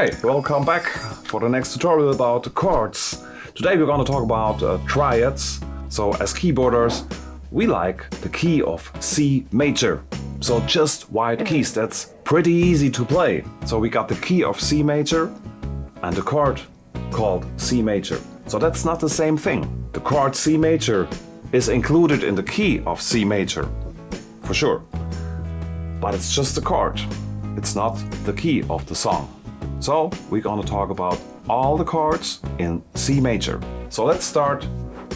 Okay, welcome back for the next tutorial about the chords. Today we're going to talk about uh, triads. So as keyboarders, we like the key of C major. So just white keys, that's pretty easy to play. So we got the key of C major and the chord called C major. So that's not the same thing. The chord C major is included in the key of C major, for sure. But it's just a chord. It's not the key of the song. So we're gonna talk about all the chords in C major. So let's start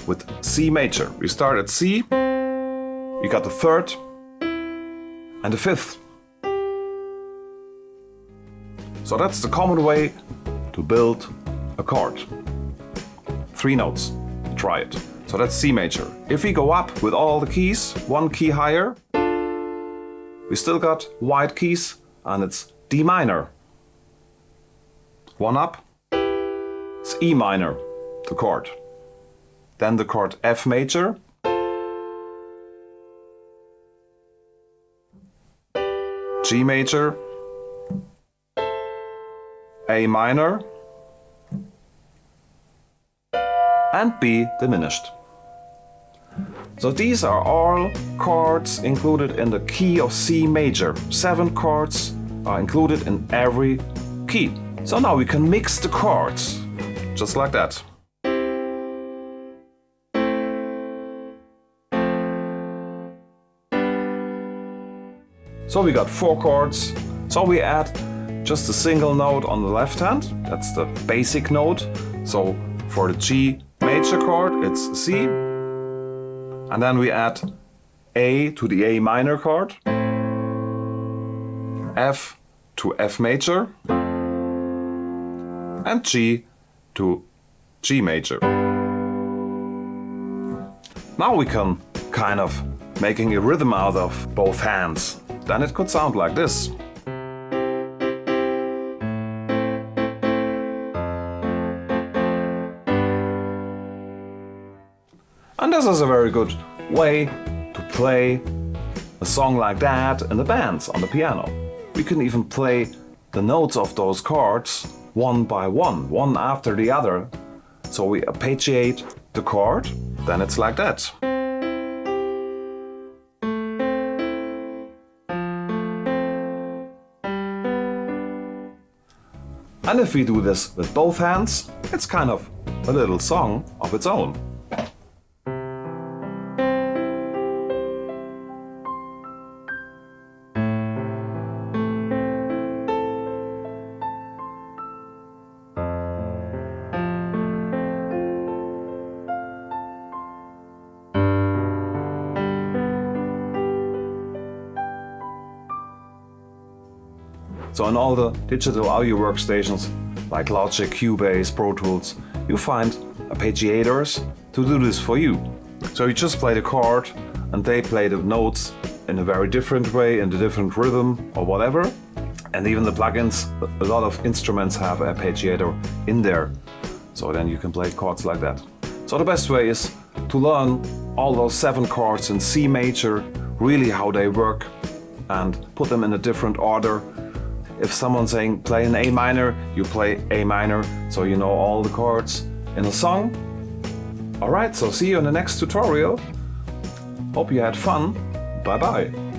with C major. We start at C, we got the third and the fifth. So that's the common way to build a chord. Three notes, triad. So that's C major. If we go up with all the keys, one key higher, we still got white keys and it's D minor. One up, it's E minor, the chord. Then the chord F major. G major. A minor. And B diminished. So these are all chords included in the key of C major. Seven chords are included in every key. So now we can mix the chords, just like that. So we got four chords, so we add just a single note on the left hand, that's the basic note. So for the G major chord it's C, and then we add A to the A minor chord, F to F major, and G to G major. Now we can kind of making a rhythm out of both hands. Then it could sound like this. And this is a very good way to play a song like that in the bands on the piano. We can even play the notes of those chords one by one, one after the other. So we arpeggiate the chord, then it's like that. And if we do this with both hands, it's kind of a little song of its own. So in all the digital audio workstations like Logic, Cubase, Pro Tools, you find arpeggiators to do this for you. So you just play the chord and they play the notes in a very different way, in a different rhythm or whatever. And even the plugins, a lot of instruments have arpeggiator in there. So then you can play chords like that. So the best way is to learn all those seven chords in C major, really how they work and put them in a different order if someone's saying play an A minor, you play A minor, so you know all the chords in a song. Alright, so see you in the next tutorial. Hope you had fun. Bye bye.